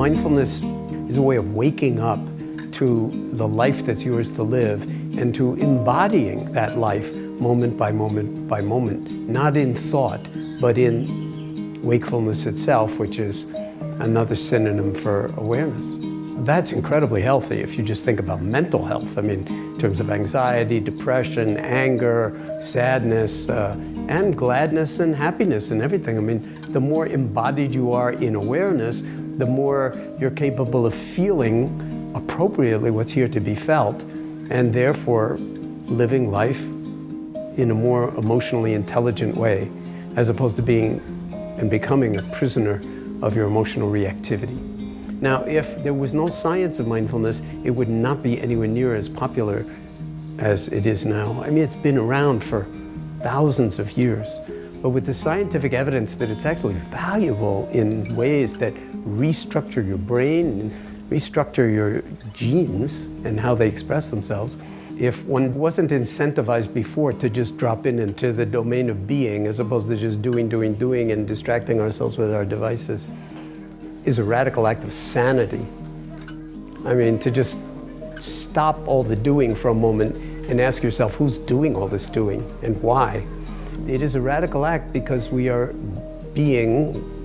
Mindfulness is a way of waking up to the life that's yours to live and to embodying that life moment by moment by moment, not in thought, but in wakefulness itself, which is another synonym for awareness. That's incredibly healthy if you just think about mental health. I mean, in terms of anxiety, depression, anger, sadness, uh, and gladness and happiness and everything. I mean, the more embodied you are in awareness, the more you're capable of feeling appropriately what's here to be felt, and therefore living life in a more emotionally intelligent way, as opposed to being and becoming a prisoner of your emotional reactivity. Now, if there was no science of mindfulness, it would not be anywhere near as popular as it is now. I mean, it's been around for thousands of years. But with the scientific evidence that it's actually valuable in ways that restructure your brain restructure your genes and how they express themselves, if one wasn't incentivized before to just drop in into the domain of being as opposed to just doing, doing, doing and distracting ourselves with our devices, is a radical act of sanity. I mean, to just stop all the doing for a moment and ask yourself who's doing all this doing and why. It is a radical act because we are being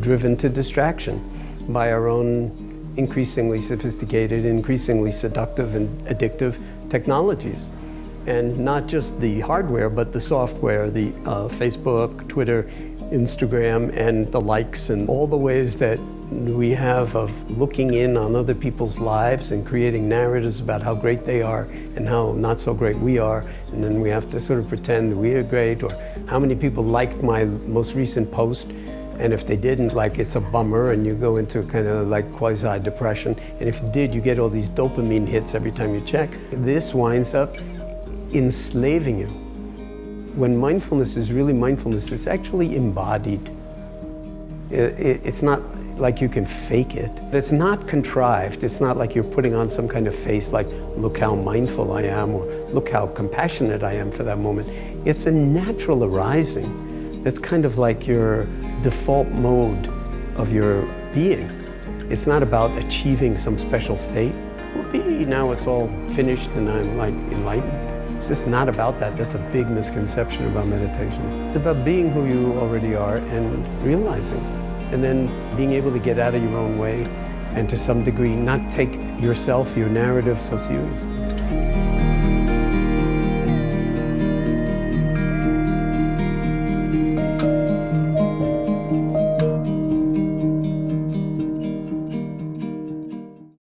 driven to distraction by our own increasingly sophisticated, increasingly seductive and addictive technologies. And not just the hardware, but the software, the uh, Facebook, Twitter, Instagram, and the likes, and all the ways that we have of looking in on other people's lives and creating narratives about how great they are and how not so great we are. And then we have to sort of pretend we are great or how many people liked my most recent post. And if they didn't, like it's a bummer and you go into kind of like quasi-depression. And if you did, you get all these dopamine hits every time you check. This winds up enslaving you. When mindfulness is really mindfulness, it's actually embodied. It's not like you can fake it. It's not contrived. It's not like you're putting on some kind of face like, look how mindful I am, or look how compassionate I am for that moment. It's a natural arising. It's kind of like your default mode of your being. It's not about achieving some special state. Whoopee, now it's all finished and I'm like enlightened. It's just not about that. That's a big misconception about meditation. It's about being who you already are and realizing and then being able to get out of your own way and to some degree not take yourself, your narrative so seriously.